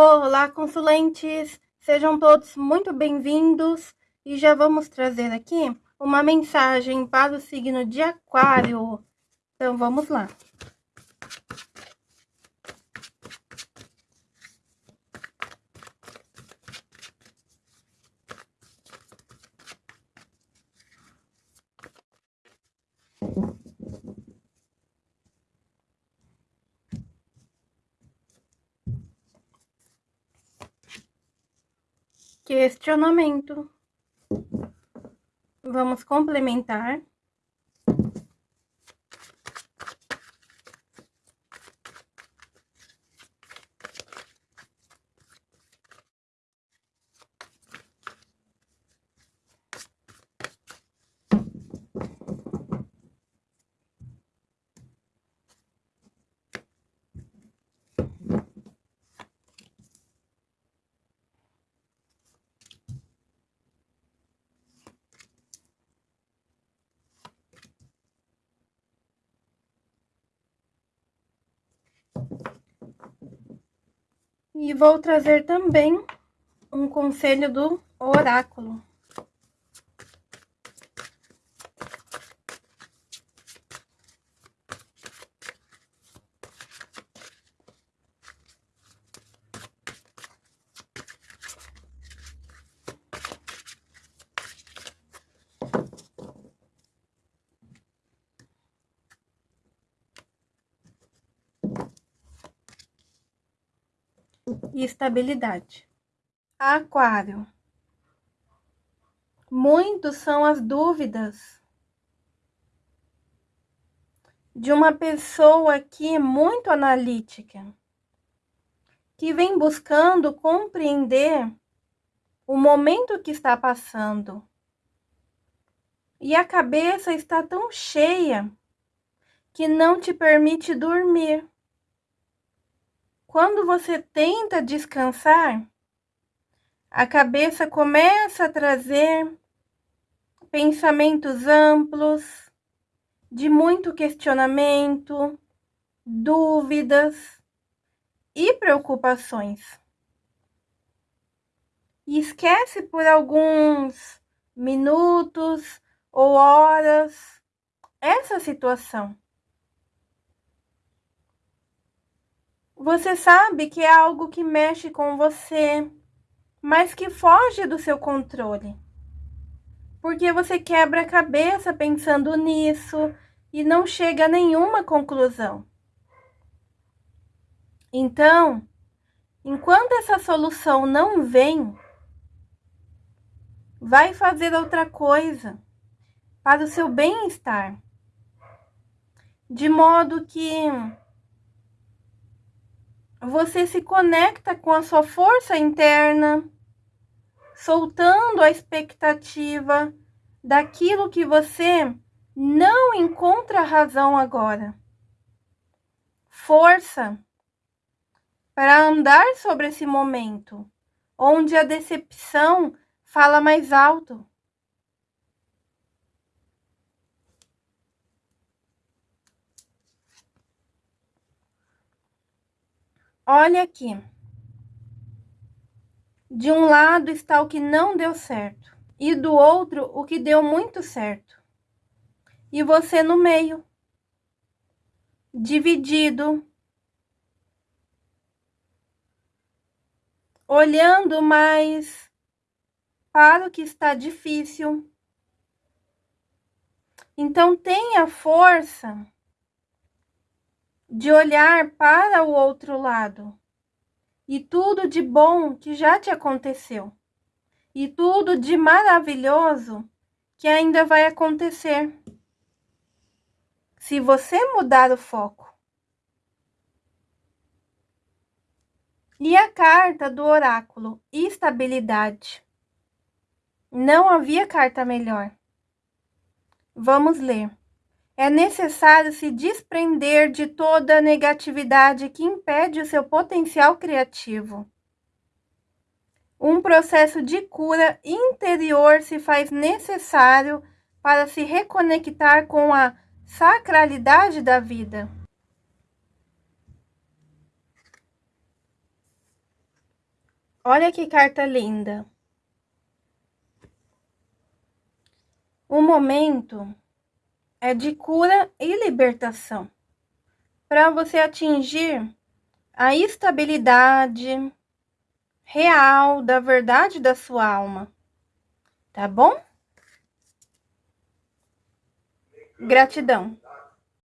Olá, consulentes! Sejam todos muito bem-vindos e já vamos trazer aqui uma mensagem para o signo de Aquário. Então, vamos lá. Questionamento. Vamos complementar. E vou trazer também um conselho do oráculo. E estabilidade. Aquário. Muitos são as dúvidas de uma pessoa que é muito analítica, que vem buscando compreender o momento que está passando. E a cabeça está tão cheia que não te permite dormir. Quando você tenta descansar, a cabeça começa a trazer pensamentos amplos, de muito questionamento, dúvidas e preocupações. E esquece por alguns minutos ou horas essa situação. Você sabe que é algo que mexe com você, mas que foge do seu controle. Porque você quebra a cabeça pensando nisso e não chega a nenhuma conclusão. Então, enquanto essa solução não vem, vai fazer outra coisa para o seu bem-estar. De modo que você se conecta com a sua força interna, soltando a expectativa daquilo que você não encontra razão agora. Força para andar sobre esse momento, onde a decepção fala mais alto. Olha aqui. De um lado está o que não deu certo e do outro o que deu muito certo. E você no meio, dividido, olhando mais para o que está difícil. Então tenha força de olhar para o outro lado e tudo de bom que já te aconteceu e tudo de maravilhoso que ainda vai acontecer. Se você mudar o foco. E a carta do oráculo, estabilidade. Não havia carta melhor. Vamos ler é necessário se desprender de toda a negatividade que impede o seu potencial criativo. Um processo de cura interior se faz necessário para se reconectar com a sacralidade da vida. Olha que carta linda. O momento é de cura e libertação. Para você atingir a estabilidade real da verdade da sua alma. Tá bom? Gratidão.